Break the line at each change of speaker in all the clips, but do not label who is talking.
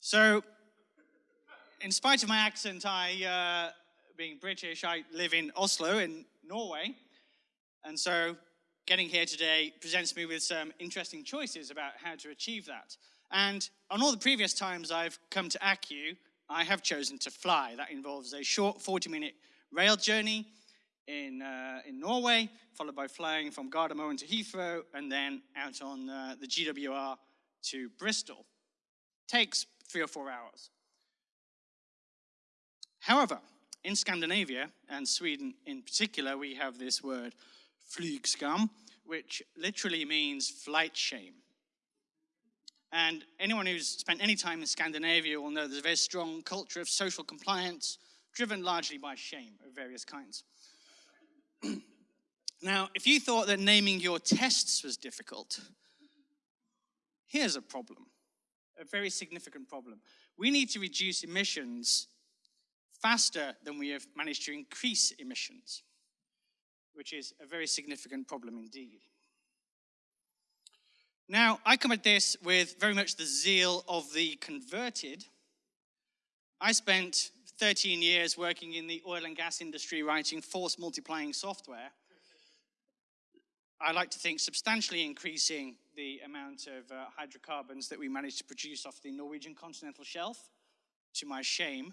So, in spite of my accent, I, uh, being British, I live in Oslo in Norway. And so, getting here today presents me with some interesting choices about how to achieve that. And on all the previous times I've come to ACCU, I have chosen to fly. That involves a short 40 minute rail journey in, uh, in Norway, followed by flying from Gardermoen to Heathrow, and then out on uh, the GWR to Bristol. Takes three or four hours. However, in Scandinavia, and Sweden in particular, we have this word flygskam, which literally means flight shame. And anyone who's spent any time in Scandinavia will know there's a very strong culture of social compliance, driven largely by shame of various kinds. now, if you thought that naming your tests was difficult, here's a problem, a very significant problem. We need to reduce emissions faster than we have managed to increase emissions, which is a very significant problem indeed. Now, I come at this with very much the zeal of the converted. I spent 13 years working in the oil and gas industry writing force multiplying software. I like to think substantially increasing the amount of uh, hydrocarbons that we managed to produce off the Norwegian continental shelf, to my shame.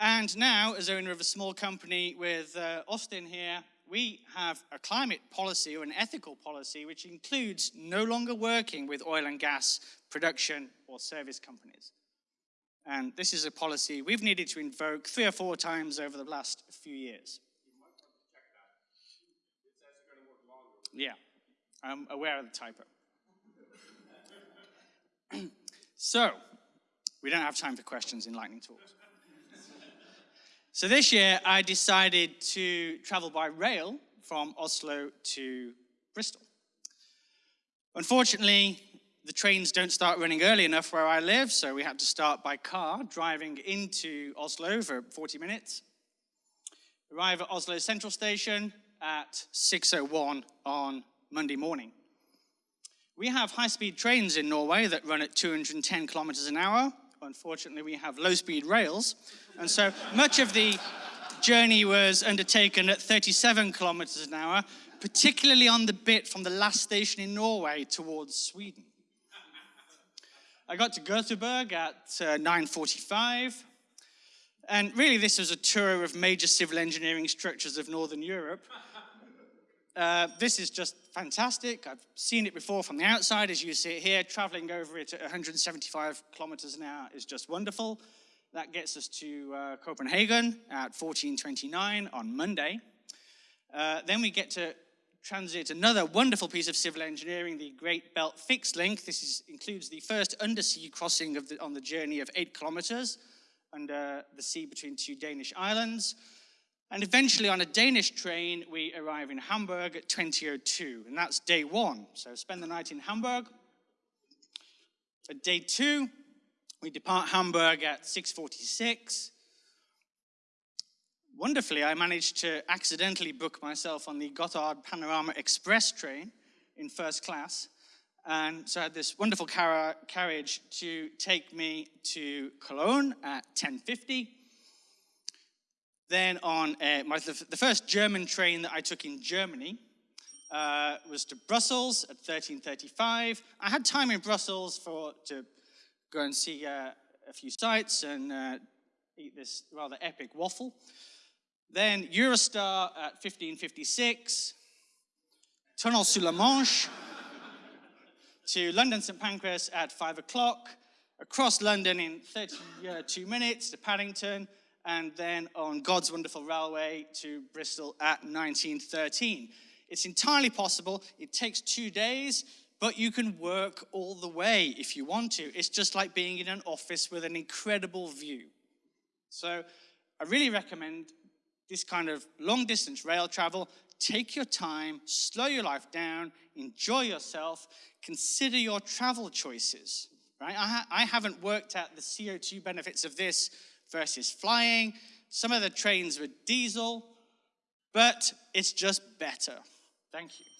And now, as owner of a small company with uh, Austin here, we have a climate policy or an ethical policy which includes no longer working with oil and gas production or service companies. And this is a policy we've needed to invoke three or four times over the last few years. Yeah, I'm aware of the typo. so, we don't have time for questions in lightning talks. So this year, I decided to travel by rail from Oslo to Bristol. Unfortunately, the trains don't start running early enough where I live, so we had to start by car, driving into Oslo for 40 minutes. Arrive at Oslo Central Station at 6.01 on Monday morning. We have high-speed trains in Norway that run at 210 kilometers an hour, unfortunately, we have low-speed rails. And so much of the journey was undertaken at 37 kilometers an hour, particularly on the bit from the last station in Norway towards Sweden. I got to Göteborg at uh, 9.45. And really, this was a tour of major civil engineering structures of Northern Europe. Uh, this is just fantastic. I've seen it before from the outside, as you see it here. Traveling over it at 175 kilometers an hour is just wonderful. That gets us to uh, Copenhagen at 1429 on Monday. Uh, then we get to transit another wonderful piece of civil engineering, the Great Belt Fixed Link. This is, includes the first undersea crossing the, on the journey of eight kilometers under the sea between two Danish islands. And eventually on a Danish train, we arrive in Hamburg at 2002, and that's day one. So spend the night in Hamburg. At day two, we depart Hamburg at 6.46. Wonderfully, I managed to accidentally book myself on the Gotthard Panorama Express train in first class. And so I had this wonderful car carriage to take me to Cologne at 10.50. Then on uh, my, the first German train that I took in Germany uh, was to Brussels at 13.35. I had time in Brussels for to go and see uh, a few sites and uh, eat this rather epic waffle. Then Eurostar at 15.56, Tunnel sous la Manche to London St Pancras at 5 o'clock, across London in 32 minutes to Paddington, and then on God's Wonderful Railway to Bristol at 1913. It's entirely possible. It takes two days, but you can work all the way if you want to. It's just like being in an office with an incredible view. So I really recommend this kind of long distance rail travel. Take your time, slow your life down, enjoy yourself, consider your travel choices. Right? I, ha I haven't worked out the CO2 benefits of this versus flying. Some of the trains were diesel, but it's just better. Thank you.